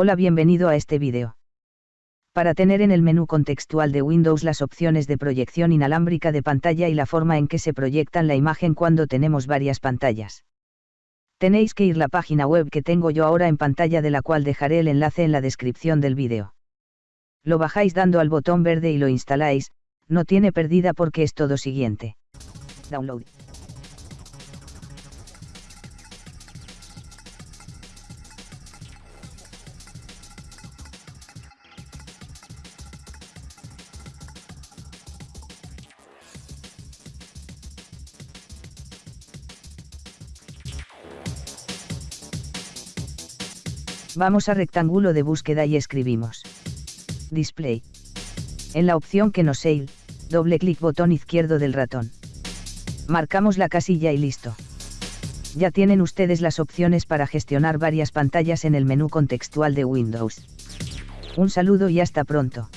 Hola bienvenido a este vídeo. Para tener en el menú contextual de Windows las opciones de proyección inalámbrica de pantalla y la forma en que se proyectan la imagen cuando tenemos varias pantallas. Tenéis que ir a la página web que tengo yo ahora en pantalla de la cual dejaré el enlace en la descripción del vídeo. Lo bajáis dando al botón verde y lo instaláis, no tiene pérdida porque es todo siguiente. Download. Vamos a rectángulo de búsqueda y escribimos. Display. En la opción que nos sale, doble clic botón izquierdo del ratón. Marcamos la casilla y listo. Ya tienen ustedes las opciones para gestionar varias pantallas en el menú contextual de Windows. Un saludo y hasta pronto.